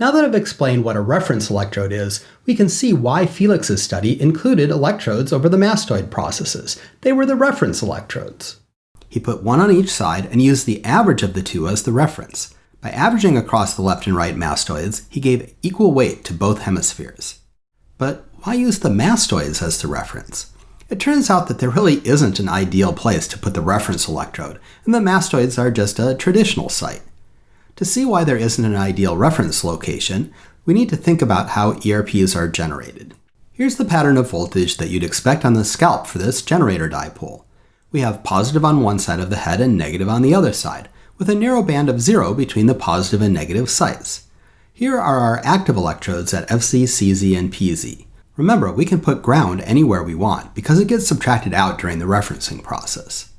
Now that I've explained what a reference electrode is, we can see why Felix's study included electrodes over the mastoid processes. They were the reference electrodes. He put one on each side and used the average of the two as the reference. By averaging across the left and right mastoids, he gave equal weight to both hemispheres. But why use the mastoids as the reference? It turns out that there really isn't an ideal place to put the reference electrode, and the mastoids are just a traditional site. To see why there isn't an ideal reference location, we need to think about how ERPs are generated. Here's the pattern of voltage that you'd expect on the scalp for this generator dipole. We have positive on one side of the head and negative on the other side, with a narrow band of zero between the positive and negative sites. Here are our active electrodes at FZ, CZ, and PZ. Remember, we can put ground anywhere we want because it gets subtracted out during the referencing process.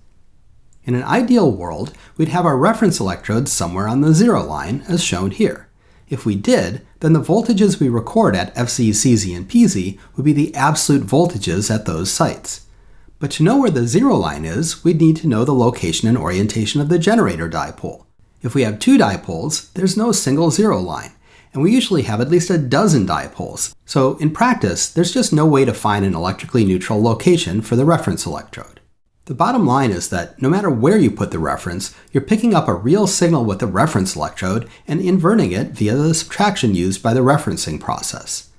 In an ideal world, we'd have our reference electrodes somewhere on the zero line, as shown here. If we did, then the voltages we record at FZ, CZ, and PZ would be the absolute voltages at those sites. But to know where the zero line is, we'd need to know the location and orientation of the generator dipole. If we have two dipoles, there's no single zero line, and we usually have at least a dozen dipoles, so in practice, there's just no way to find an electrically neutral location for the reference electrode. The bottom line is that no matter where you put the reference, you're picking up a real signal with the reference electrode and inverting it via the subtraction used by the referencing process.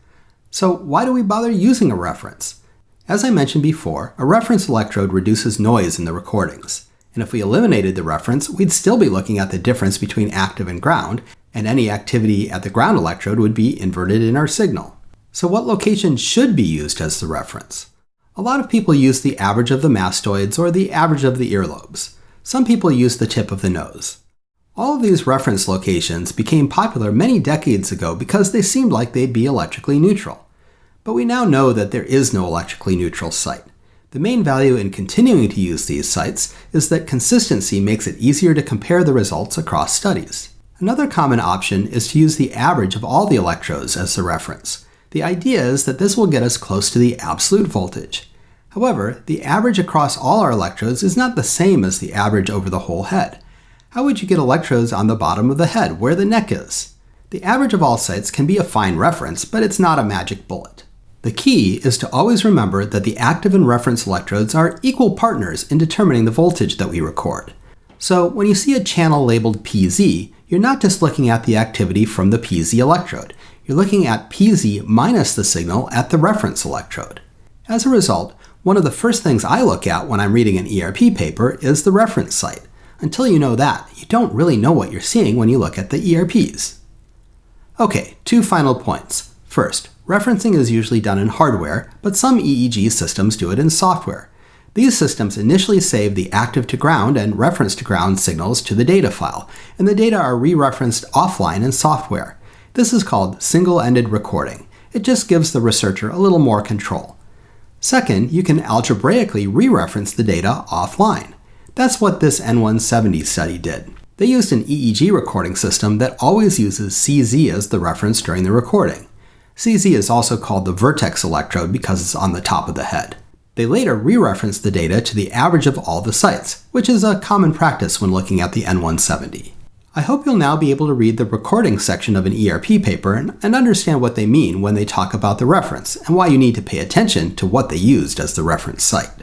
So why do we bother using a reference? As I mentioned before, a reference electrode reduces noise in the recordings. And if we eliminated the reference, we'd still be looking at the difference between active and ground, and any activity at the ground electrode would be inverted in our signal. So what location should be used as the reference? A lot of people use the average of the mastoids or the average of the earlobes. Some people use the tip of the nose. All of these reference locations became popular many decades ago because they seemed like they'd be electrically neutral. But we now know that there is no electrically neutral site. The main value in continuing to use these sites is that consistency makes it easier to compare the results across studies. Another common option is to use the average of all the electrodes as the reference. The idea is that this will get us close to the absolute voltage. However, the average across all our electrodes is not the same as the average over the whole head. How would you get electrodes on the bottom of the head, where the neck is? The average of all sites can be a fine reference, but it's not a magic bullet. The key is to always remember that the active and reference electrodes are equal partners in determining the voltage that we record. So when you see a channel labeled PZ, you're not just looking at the activity from the PZ electrode, you're looking at PZ minus the signal at the reference electrode. As a result, one of the first things I look at when I'm reading an ERP paper is the reference site. Until you know that, you don't really know what you're seeing when you look at the ERPs. Okay, two final points. First, referencing is usually done in hardware, but some EEG systems do it in software. These systems initially save the active to ground and reference to ground signals to the data file, and the data are re-referenced offline in software. This is called single-ended recording. It just gives the researcher a little more control. Second, you can algebraically re-reference the data offline. That's what this N170 study did. They used an EEG recording system that always uses CZ as the reference during the recording. CZ is also called the vertex electrode because it's on the top of the head. They later re-referenced the data to the average of all the sites, which is a common practice when looking at the N170. I hope you'll now be able to read the recording section of an ERP paper and understand what they mean when they talk about the reference and why you need to pay attention to what they used as the reference site.